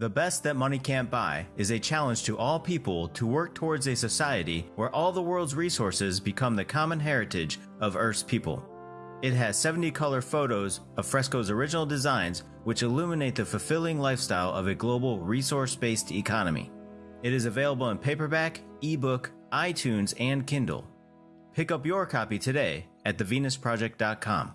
The Best That Money Can't Buy is a challenge to all people to work towards a society where all the world's resources become the common heritage of Earth's people. It has 70 color photos of Fresco's original designs, which illuminate the fulfilling lifestyle of a global resource based economy. It is available in paperback, ebook, iTunes, and Kindle. Pick up your copy today at thevenusproject.com.